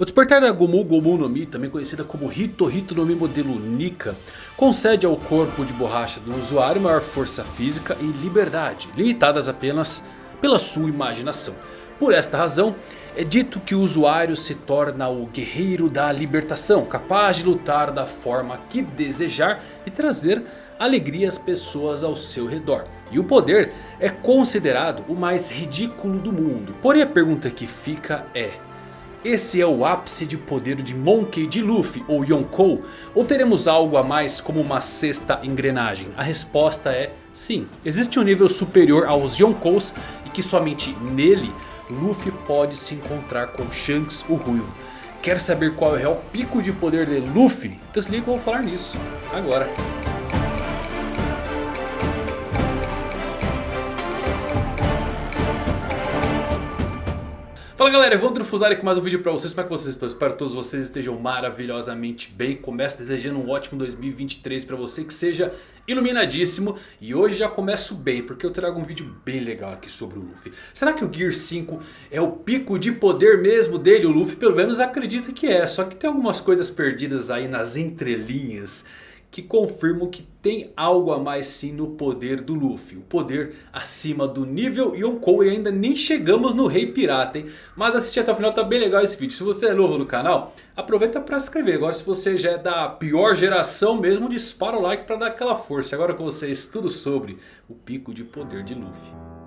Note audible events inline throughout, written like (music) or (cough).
O despertar da Gomu Gomu no Mi, também conhecida como Hito Hito no Mi modelo Nika, concede ao corpo de borracha do usuário maior força física e liberdade, limitadas apenas pela sua imaginação. Por esta razão, é dito que o usuário se torna o guerreiro da libertação, capaz de lutar da forma que desejar e trazer alegria às pessoas ao seu redor. E o poder é considerado o mais ridículo do mundo. Porém a pergunta que fica é... Esse é o ápice de poder de Monkey de Luffy ou Yonkou? Ou teremos algo a mais como uma sexta engrenagem? A resposta é sim. Existe um nível superior aos Yonkous e que somente nele Luffy pode se encontrar com Shanks o Ruivo. Quer saber qual é o real pico de poder de Luffy? Então se liga que eu vou falar nisso agora. Fala galera, Evandro Fusari com mais um vídeo pra vocês, como é que vocês estão? Espero que todos vocês estejam maravilhosamente bem. Começo desejando um ótimo 2023 pra você, que seja iluminadíssimo. E hoje já começo bem, porque eu trago um vídeo bem legal aqui sobre o Luffy. Será que o Gear 5 é o pico de poder mesmo dele? O Luffy pelo menos acredita que é, só que tem algumas coisas perdidas aí nas entrelinhas que confirmam que tem algo a mais sim no poder do Luffy. O poder acima do nível Yonkou e ainda nem chegamos no Rei Pirata, hein? Mas assistir até o final tá bem legal esse vídeo. Se você é novo no canal, aproveita para se inscrever. Agora se você já é da pior geração mesmo, dispara o like para dar aquela força. Agora com vocês tudo sobre o pico de poder de Luffy.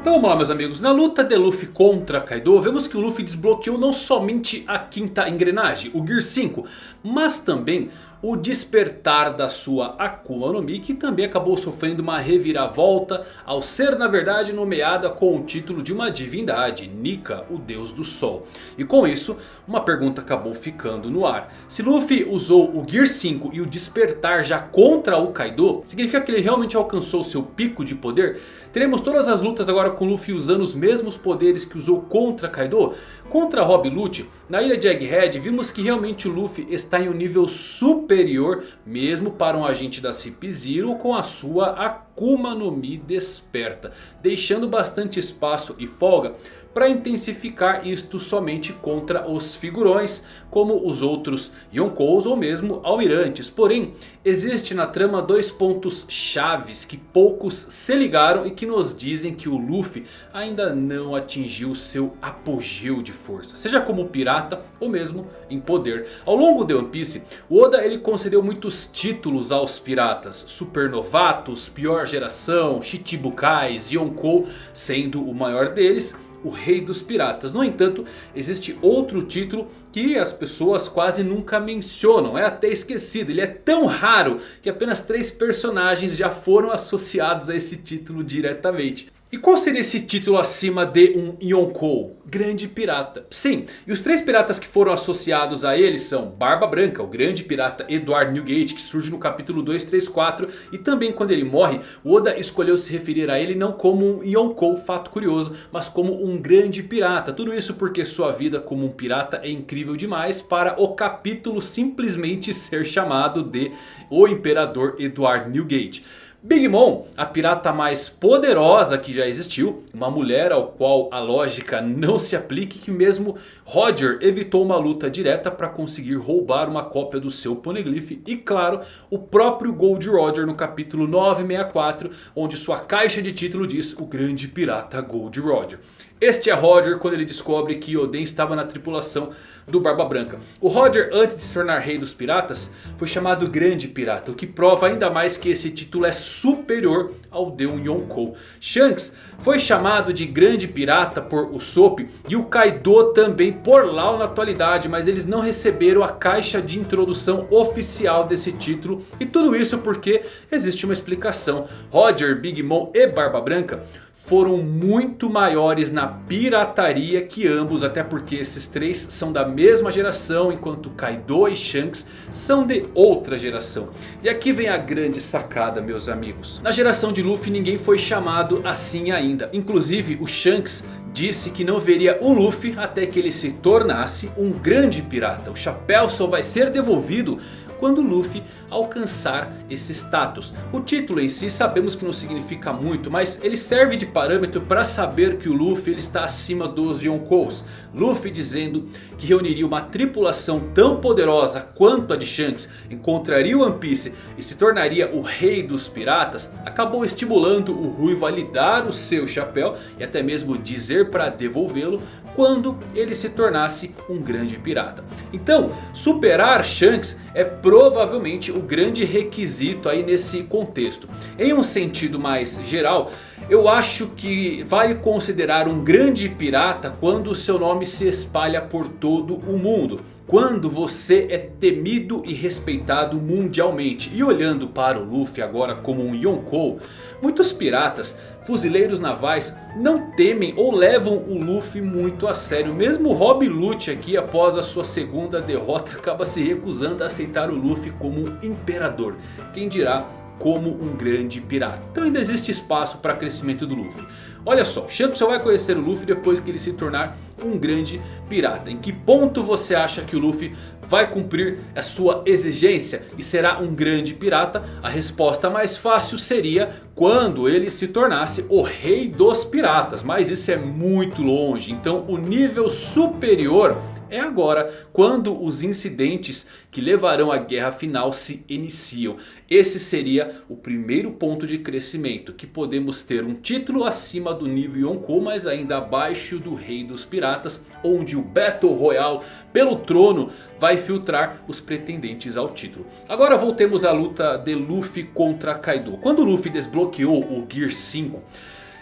Então vamos lá meus amigos, na luta de Luffy contra Kaido, vemos que o Luffy desbloqueou não somente a quinta engrenagem, o Gear 5, mas também o despertar da sua Akuma no Mi, que também acabou sofrendo uma reviravolta ao ser na verdade nomeada com o título de uma divindade, Nika, o deus do sol. E com isso, uma pergunta acabou ficando no ar. Se Luffy usou o Gear 5 e o despertar já contra o Kaido, significa que ele realmente alcançou seu pico de poder? Teremos todas as lutas agora com Luffy usando os mesmos poderes que usou contra Kaido? Contra Rob Lute, na ilha de Egghead, vimos que realmente o Luffy está em um nível super superior mesmo para um agente da Cip Zero com a sua Akuma no Mi desperta. Deixando bastante espaço e folga para intensificar isto somente contra os figurões como os outros Yonkous ou mesmo Almirantes. Porém, existe na trama dois pontos chaves que poucos se ligaram e que nos dizem que o Luffy ainda não atingiu seu apogeu de força. Seja como pirata ou mesmo em poder. Ao longo de One Piece, o Oda ele concedeu muitos títulos aos piratas. Supernovatos, pior geração, Chichibukais, Yonkou sendo o maior deles o rei dos piratas. No entanto, existe outro título que as pessoas quase nunca mencionam. É até esquecido. Ele é tão raro que apenas três personagens já foram associados a esse título diretamente. E qual seria esse título acima de um Yonkou? Grande Pirata. Sim, e os três piratas que foram associados a ele são Barba Branca, o grande pirata Edward Newgate, que surge no capítulo 234. E também quando ele morre, Oda escolheu se referir a ele não como um Yonkou, fato curioso, mas como um grande pirata. Tudo isso porque sua vida como um pirata é incrível demais para o capítulo simplesmente ser chamado de O Imperador Edward Newgate. Big Mom, a pirata mais poderosa que já existiu. Uma mulher ao qual a lógica não se aplique. Que mesmo Roger evitou uma luta direta para conseguir roubar uma cópia do seu Poneglyph. E claro, o próprio Gold Roger no capítulo 964. Onde sua caixa de título diz o grande pirata Gold Roger. Este é Roger quando ele descobre que Oden estava na tripulação do Barba Branca. O Roger antes de se tornar rei dos piratas foi chamado Grande Pirata. O que prova ainda mais que esse título é superior ao de um Yonkou. Shanks foi chamado de Grande Pirata por Usopp e o Kaido também por Lau na atualidade. Mas eles não receberam a caixa de introdução oficial desse título. E tudo isso porque existe uma explicação. Roger, Big Mom e Barba Branca foram muito maiores na pirataria que ambos. Até porque esses três são da mesma geração. Enquanto Kaido e Shanks são de outra geração. E aqui vem a grande sacada meus amigos. Na geração de Luffy ninguém foi chamado assim ainda. Inclusive o Shanks disse que não veria o Luffy até que ele se tornasse um grande pirata. O chapéu só vai ser devolvido quando Luffy alcançar esse status. O título em si sabemos que não significa muito, mas ele serve de parâmetro para saber que o Luffy ele está acima dos Yonkous. Luffy dizendo que reuniria uma tripulação tão poderosa quanto a de Shanks, encontraria One Piece e se tornaria o rei dos piratas, acabou estimulando o Ruivo a lhe dar o seu chapéu e até mesmo dizer para devolvê-lo quando ele se tornasse um grande pirata. Então, superar Shanks é provavelmente o grande requisito aí nesse contexto. Em um sentido mais geral, eu acho que vale considerar um grande pirata quando o seu nome se espalha por todo o mundo. Quando você é temido e respeitado mundialmente. E olhando para o Luffy agora como um Yonkou. Muitos piratas, fuzileiros navais não temem ou levam o Luffy muito a sério. Mesmo Rob Lute aqui após a sua segunda derrota (laughs) acaba se recusando a aceitar o Luffy como um imperador. Quem dirá como um grande pirata. Então ainda existe espaço para crescimento do Luffy. Olha só, Shanks só vai conhecer o Luffy depois que ele se tornar um grande pirata. Em que ponto você acha que o Luffy vai cumprir a sua exigência e será um grande pirata? A resposta mais fácil seria quando ele se tornasse o rei dos piratas. Mas isso é muito longe, então o nível superior é agora quando os incidentes que levarão à guerra final se iniciam. Esse seria o primeiro ponto de crescimento. Que podemos ter um título acima do nível Yonkou. Mas ainda abaixo do rei dos piratas. Onde o Battle Royale pelo trono vai filtrar os pretendentes ao título. Agora voltemos à luta de Luffy contra Kaido. Quando Luffy desbloqueou o Gear 5...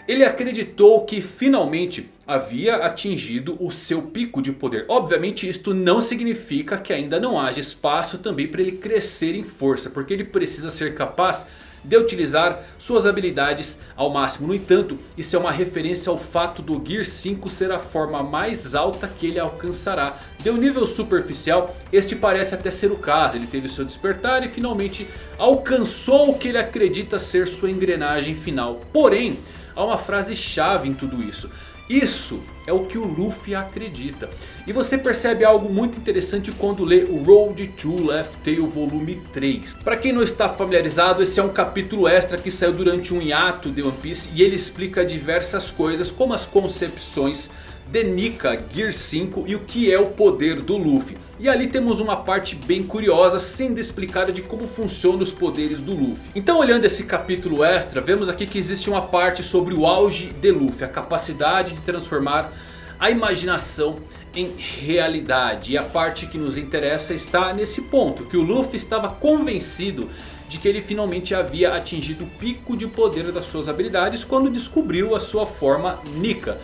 Ele acreditou que finalmente havia atingido o seu pico de poder. Obviamente isto não significa que ainda não haja espaço também para ele crescer em força. Porque ele precisa ser capaz de utilizar suas habilidades ao máximo. No entanto, isso é uma referência ao fato do Gear 5 ser a forma mais alta que ele alcançará. De um nível superficial, este parece até ser o caso. Ele teve seu despertar e finalmente alcançou o que ele acredita ser sua engrenagem final. Porém há uma frase chave em tudo isso. Isso é o que o Luffy acredita. E você percebe algo muito interessante quando lê o Road to Left Tail volume 3. Para quem não está familiarizado, esse é um capítulo extra que saiu durante um hiato de One Piece. E ele explica diversas coisas como as concepções de Nika Gear 5 e o que é o poder do Luffy. E ali temos uma parte bem curiosa sendo explicada de como funcionam os poderes do Luffy. Então olhando esse capítulo extra, vemos aqui que existe uma parte sobre o auge de Luffy. A capacidade de transformar a imaginação em realidade. E a parte que nos interessa está nesse ponto. Que o Luffy estava convencido de que ele finalmente havia atingido o pico de poder das suas habilidades quando descobriu a sua forma Nika.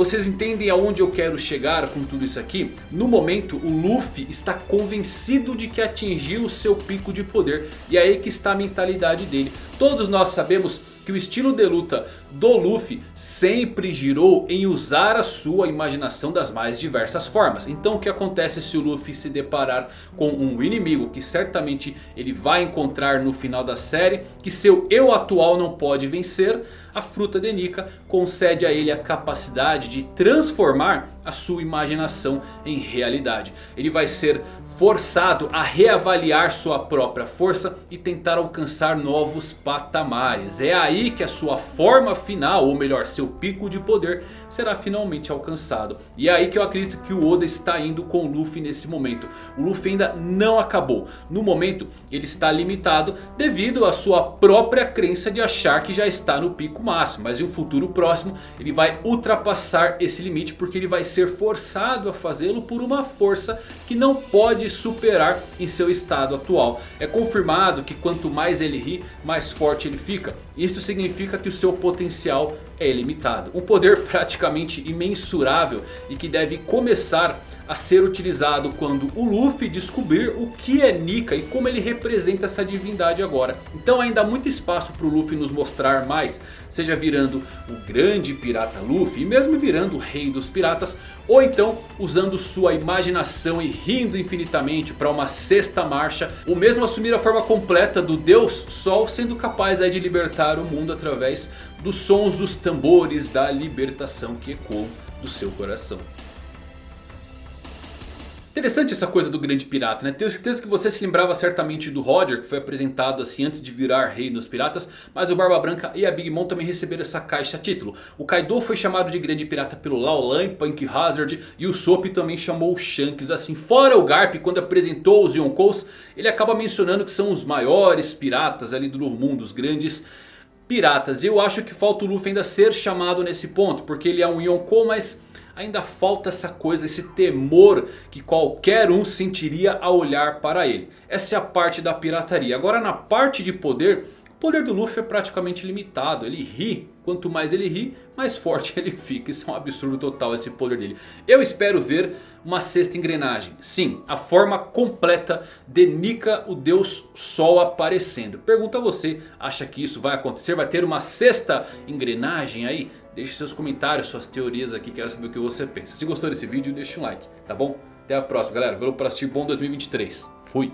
Vocês entendem aonde eu quero chegar com tudo isso aqui? No momento o Luffy está convencido de que atingiu o seu pico de poder. E é aí que está a mentalidade dele. Todos nós sabemos que o estilo de luta do Luffy sempre girou em usar a sua imaginação das mais diversas formas. Então o que acontece se o Luffy se deparar com um inimigo que certamente ele vai encontrar no final da série. Que seu eu atual não pode vencer. A fruta de Nika concede a ele a capacidade de transformar a sua imaginação em realidade. Ele vai ser forçado a reavaliar sua própria força e tentar alcançar novos patamares. É aí que a sua forma final, ou melhor, seu pico de poder será finalmente alcançado. E é aí que eu acredito que o Oda está indo com o Luffy nesse momento. O Luffy ainda não acabou. No momento ele está limitado devido à sua própria crença de achar que já está no pico máximo. Mas em um futuro próximo ele vai ultrapassar esse limite porque ele vai ser forçado a fazê-lo por uma força que não pode superar em seu estado atual. É confirmado que quanto mais ele ri, mais forte ele fica. Isso significa que o seu potencial é ilimitado. Um poder praticamente imensurável e que deve começar a ser utilizado quando o Luffy descobrir o que é Nika e como ele representa essa divindade agora. Então ainda há muito espaço para o Luffy nos mostrar mais, seja virando o grande pirata Luffy e mesmo virando o rei dos piratas. Ou então usando sua imaginação e rindo infinitamente para uma sexta marcha. Ou mesmo assumir a forma completa do Deus Sol sendo capaz de libertar o mundo através dos sons dos tambores da libertação que ecoam do seu coração. Interessante essa coisa do grande pirata, né? Tenho certeza que você se lembrava certamente do Roger, que foi apresentado assim antes de virar rei dos piratas. Mas o Barba Branca e a Big Mom também receberam essa caixa a título. O Kaido foi chamado de grande pirata pelo Lao Lan, Punk Hazard e o Sop também chamou o Shanks assim. Fora o Garp, quando apresentou os Yonkous, ele acaba mencionando que são os maiores piratas ali do Novo Mundo, os grandes piratas. E eu acho que falta o Luffy ainda ser chamado nesse ponto, porque ele é um Yonkou, mas ainda falta essa coisa, esse temor que qualquer um sentiria ao olhar para ele. Essa é a parte da pirataria. Agora na parte de poder, o poder do Luffy é praticamente limitado. Ele ri, quanto mais ele ri, mais forte (laughs) ele fica. Isso é um absurdo total esse poder dele. Eu espero ver uma sexta engrenagem. Sim, a forma completa de Nika, o Deus Sol aparecendo. Pergunta a você, acha que isso vai acontecer? Vai ter uma sexta engrenagem aí? Deixe seus comentários, suas teorias aqui, quero saber o que você pensa. Se gostou desse vídeo, deixe um like, tá bom? Até a próxima galera, valeu por assistir, bom 2023. Fui!